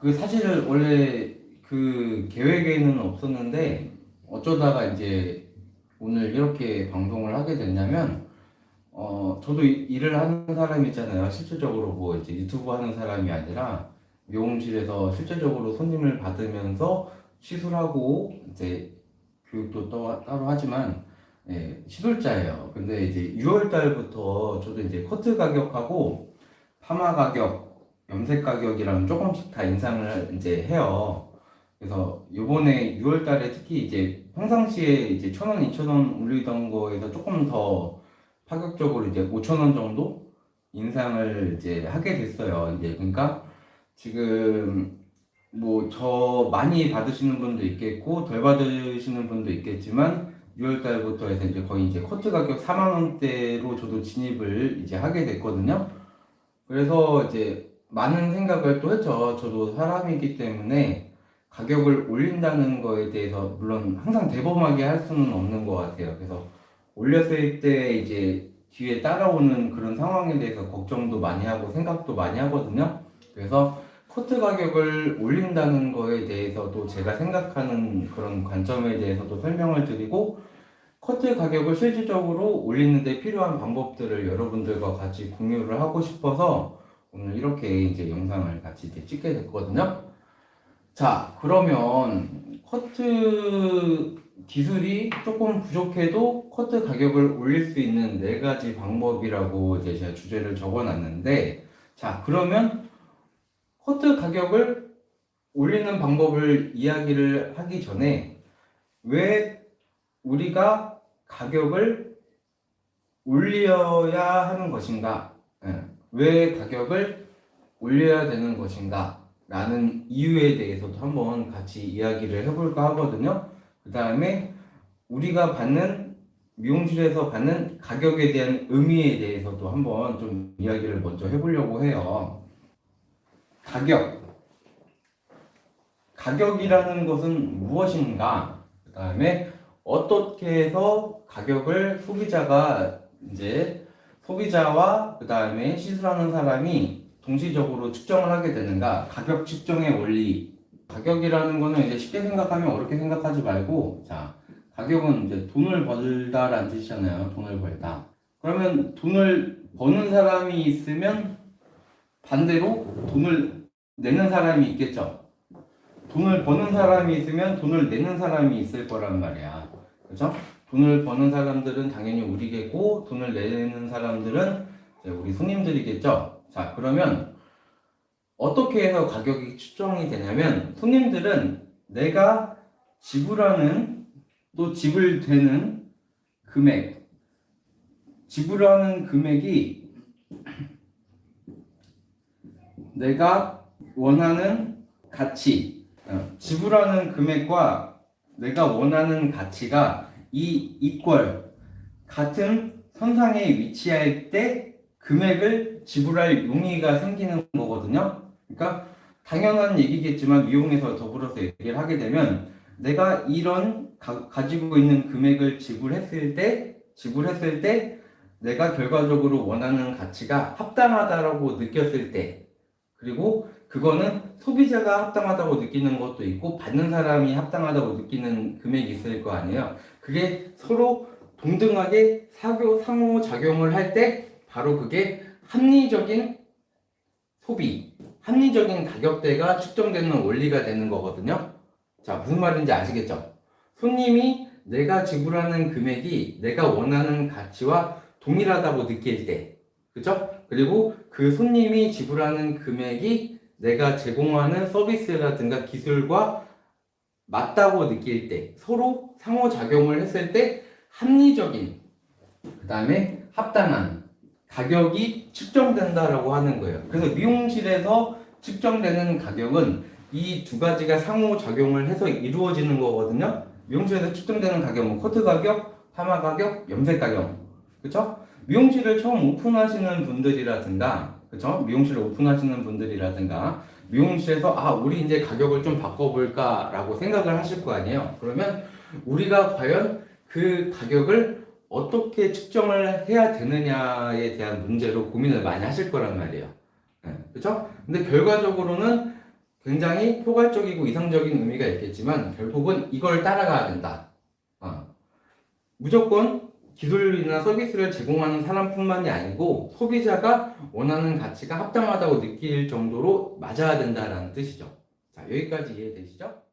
그 사실 원래 그 계획에는 없었는데 어쩌다가 이제 오늘 이렇게 방송을 하게 됐냐면 어 저도 이- 일을 하는 사람이잖아요. 실질적으로 뭐 이제 유튜브 하는 사람이 아니라 미용실에서 실제적으로 손님을 받으면서 시술하고 이제 교육도 또 따로 하지만 예, 시술자예요. 근데 이제 6월 달부터 저도 이제 커트 가격하고 파마 가격, 염색 가격이랑 조금씩 다 인상을 이제 해요. 그래서 요번에 6월 달에 특히 이제 평상시에 이제 1,000원, 2,000원 올리던 거에서 조금 더 파격적으로 이제 5,000원 정도 인상을 이제 하게 됐어요. 이제 그러니까 지금 뭐 저 많이 받으시는 분도 있겠고 덜 받으시는 분도 있겠지만 6월 달부터 해서 이제 거의 이제 커트 가격 4만 원대로 저도 진입을 이제 하게 됐거든요. 그래서 이제 많은 생각을 또 했죠. 저도 사람이기 때문에 가격을 올린다는 거에 대해서 물론 항상 대범하게 할 수는 없는 것 같아요. 그래서 올렸을 때 이제 뒤에 따라오는 그런 상황에 대해서 걱정도 많이 하고 생각도 많이 하거든요. 그래서 커트 가격을 올린다는 거에 대해서도 제가 생각하는 그런 관점에 대해서도 설명을 드리고 커트 가격을 실질적으로 올리는데 필요한 방법들을 여러분들과 같이 공유를 하고 싶어서 오늘 이렇게 이제 영상을 같이 이제 찍게 됐거든요. 자, 그러면 커트 기술이 조금 부족해도 커트 가격을 올릴 수 있는 네 가지 방법이라고 이제 제가 주제를 적어 놨는데, 자, 그러면 커트 가격을 올리는 방법을 이야기를 하기 전에 왜 우리가 가격을 올려야 하는 것인가? 예, 왜 가격을 올려야 되는 것인가? 라는 이유에 대해서도 한번 같이 이야기를 해볼까 하거든요. 그 다음에 우리가 받는 미용실에서 받는 가격에 대한 의미에 대해서도 한번 좀 이야기를 먼저 해보려고 해요. 가격. 가격이라는 것은 무엇인가? 그 다음에 어떻게 해서 가격을 소비자가 이제 소비자와 그 다음에 시술하는 사람이 동시적으로 측정을 하게 되는가? 가격 측정의 원리. 가격이라는 거는 이제 쉽게 생각하면 어렵게 생각하지 말고, 자, 가격은 이제 돈을 벌다 라는 뜻이잖아요. 돈을 벌다. 그러면 돈을 버는 사람이 있으면 반대로 돈을 내는 사람이 있겠죠. 돈을 버는 사람이 있으면 돈을 내는 사람이 있을 거란 말이야. 그죠? 돈을 버는 사람들은 당연히 우리겠고, 돈을 내는 사람들은 우리 손님들이겠죠. 자, 그러면 어떻게 해서 가격이 측정이 되냐면, 손님들은 내가 지불하는 또 지불되는 금액, 지불하는 금액이 내가 원하는 가치, 어, 지불하는 금액과 내가 원하는 가치가 이 이퀄 같은 선상에 위치할 때 금액을 지불할 용의가 생기는 거거든요. 그러니까 당연한 얘기겠지만 미용에서 더불어서 얘기를 하게 되면 내가 이런 가, 가지고 있는 금액을 지불했을 때 지불했을 때 내가 결과적으로 원하는 가치가 합당하다라고 느꼈을 때 그리고 그거는 소비자가 합당하다고 느끼는 것도 있고 받는 사람이 합당하다고 느끼는 금액이 있을 거 아니에요. 그게 서로 동등하게 사교 상호작용을 할 때 바로 그게 합리적인 소비, 합리적인 가격대가 측정되는 원리가 되는 거거든요. 자, 무슨 말인지 아시겠죠? 손님이 내가 지불하는 금액이 내가 원하는 가치와 동일하다고 느낄 때, 그죠? 그리고 그 손님이 지불하는 금액이 내가 제공하는 서비스라든가 기술과 맞다고 느낄 때, 서로 상호작용을 했을 때 합리적인, 그 다음에 합당한 가격이 측정된다라고 하는 거예요. 그래서 미용실에서 측정되는 가격은 이 두 가지가 상호작용을 해서 이루어지는 거거든요. 미용실에서 측정되는 가격은 커트 가격, 파마 가격, 염색 가격. 그쵸? 미용실을 처음 오픈하시는 분들이라든가, 그쵸? 미용실을 오픈하시는 분들이라든가, 미용실에서, 아, 우리 이제 가격을 좀 바꿔볼까 라고 생각을 하실 거 아니에요? 그러면 우리가 과연 그 가격을 어떻게 측정을 해야 되느냐에 대한 문제로 고민을 많이 하실 거란 말이에요. 네, 그쵸? 근데 결과적으로는 굉장히 포괄적이고 이상적인 의미가 있겠지만 결국은 이걸 따라가야 된다. 어. 무조건 기술이나 서비스를 제공하는 사람뿐만이 아니고 소비자가 원하는 가치가 합당하다고 느낄 정도로 맞아야 된다라는 뜻이죠. 자, 여기까지 이해되시죠?